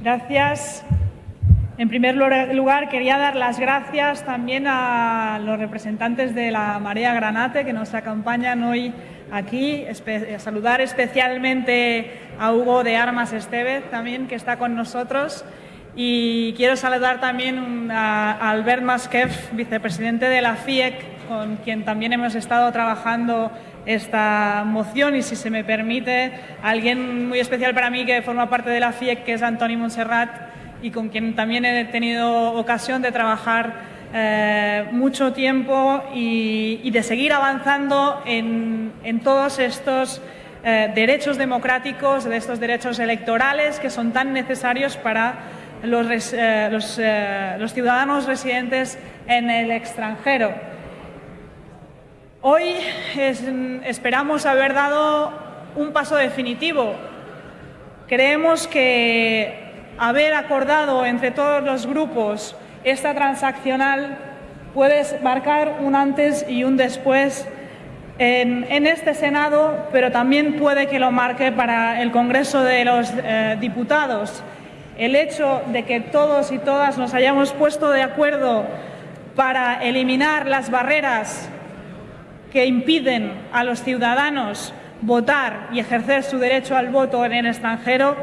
Gracias. En primer lugar, quería dar las gracias también a los representantes de la Marea Granate que nos acompañan hoy aquí. saludar especialmente a Hugo de Armas Estevez también, que está con nosotros. Y quiero saludar también a Albert Masquef, vicepresidente de la FIEC, con quien también hemos estado trabajando esta moción y si se me permite, alguien muy especial para mí que forma parte de la FIEC, que es Antoni Montserrat y con quien también he tenido ocasión de trabajar eh, mucho tiempo y, de seguir avanzando en, todos estos eh, derechos democráticos, de estos derechos electorales que son tan necesarios para los, eh, los ciudadanos residentes en el extranjero. Hoy esperamos haber dado un paso definitivo. Creemos que haber acordado entre todos los grupos esta transaccional puede marcar un antes y un después en, este Senado, pero también puede que lo marque para el Congreso de los eh, Diputados. El hecho de que todos y todas nos hayamos puesto de acuerdo para eliminar las barreras que impiden a los ciudadanos votar y ejercer su derecho al voto en el extranjero,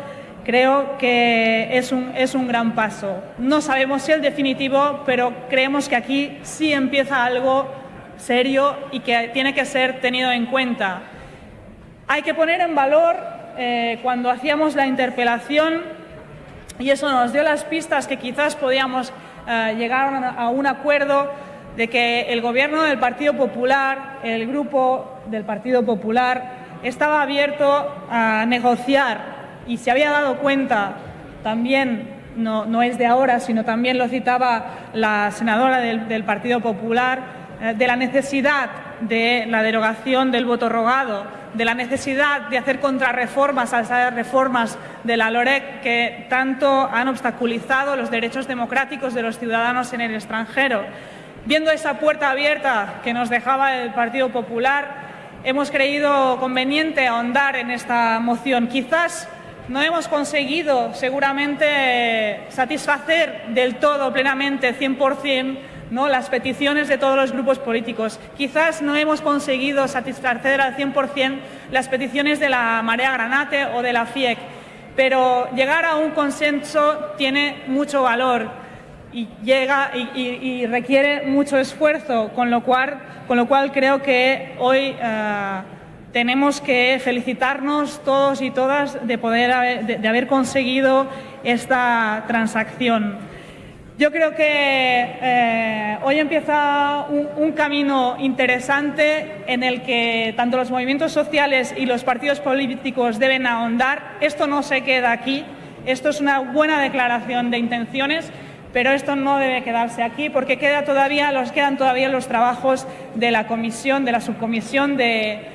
creo que es un, es un gran paso. No sabemos si el definitivo, pero creemos que aquí sí empieza algo serio y que tiene que ser tenido en cuenta. Hay que poner en valor, eh, cuando hacíamos la interpelación, y eso nos dio las pistas que quizás podíamos eh, llegar a un acuerdo, de que el gobierno del Partido Popular, el grupo del Partido Popular, estaba abierto a negociar y se había dado cuenta también, no, es de ahora, sino también lo citaba la senadora del, Partido Popular, eh, de la necesidad de la derogación del voto rogado, de la necesidad de hacer contrarreformas a esas reformas de la LOREC que tanto han obstaculizado los derechos democráticos de los ciudadanos en el extranjero. Viendo esa puerta abierta que nos dejaba el Partido Popular, hemos creído conveniente ahondar en esta moción. Quizás no hemos conseguido seguramente satisfacer del todo, plenamente, 100%, ¿no? las peticiones de todos los grupos políticos. Quizás no hemos conseguido satisfacer al 100% las peticiones de la Marea Granate o de la FIEC, pero llegar a un consenso tiene mucho valor y requiere mucho esfuerzo, con lo cual, con lo cual creo que hoy eh, tenemos que felicitarnos todos y todas de poder haber, de, haber conseguido esta transacción. Yo creo que eh, hoy empieza un, camino interesante en el que tanto los movimientos sociales y los partidos políticos deben ahondar. Esto no se queda aquí, esto es una buena declaración de intenciones pero esto no debe quedarse aquí porque quedan todavía los trabajos de la comisión, de la subcomisión de,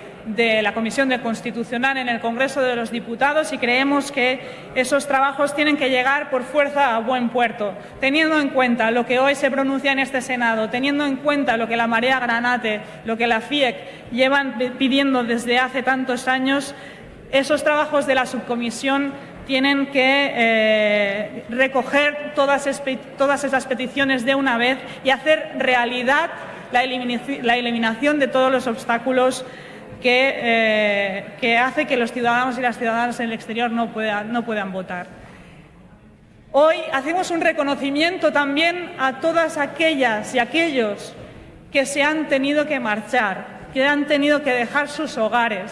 la Comisión de Constitucional en el Congreso de los Diputados y creemos que esos trabajos tienen que llegar por fuerza a buen puerto, teniendo en cuenta lo que hoy se pronuncia en este Senado, teniendo en cuenta lo que la Marea Granate, lo que la FIEC llevan pidiendo desde hace tantos años, esos trabajos de la subcomisión tienen que eh, recoger todas, esas peticiones de una vez y hacer realidad la, eliminación de todos los obstáculos que, eh, que, hace que los ciudadanos y las ciudadanas en el exterior no puedan, no puedan votar. Hoy hacemos un reconocimiento también a todas aquellas y aquellos que se han tenido que marchar, que han tenido que dejar sus hogares,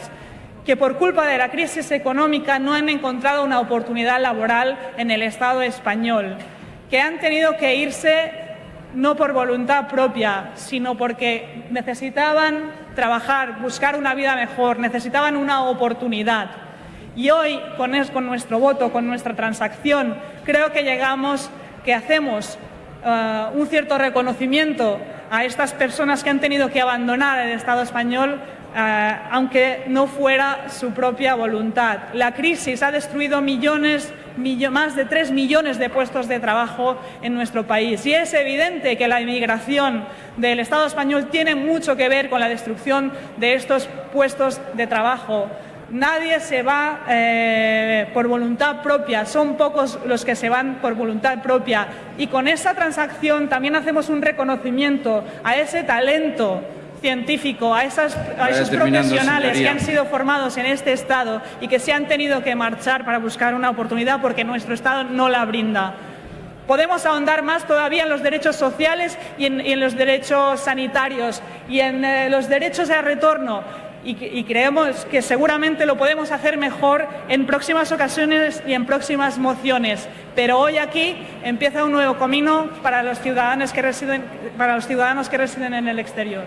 que por culpa de la crisis económica no han encontrado una oportunidad laboral en el Estado español, que han tenido que irse no por voluntad propia, sino porque necesitaban trabajar, buscar una vida mejor, necesitaban una oportunidad. Y hoy, con, nuestro voto, con nuestra transacción, creo que llegamos, que hacemos eh, un cierto reconocimiento a estas personas que han tenido que abandonar el Estado español eh, aunque no fuera su propia voluntad. La crisis ha destruido millones, más de tres millones de puestos de trabajo en nuestro país y es evidente que la inmigración del Estado español tiene mucho que ver con la destrucción de estos puestos de trabajo. Nadie se va eh, por voluntad propia, son pocos los que se van por voluntad propia. Y con esta transacción también hacemos un reconocimiento a ese talento científico, a, esos profesionales que han sido formados en este Estado y que se han tenido que marchar para buscar una oportunidad porque nuestro Estado no la brinda. Podemos ahondar más todavía en los derechos sociales y en, los derechos sanitarios y en eh, los derechos de retorno y, creemos que seguramente lo podemos hacer mejor en próximas ocasiones y en próximas mociones. Pero hoy aquí empieza un nuevo camino para los ciudadanos que residen, para los ciudadanos que residen en el exterior.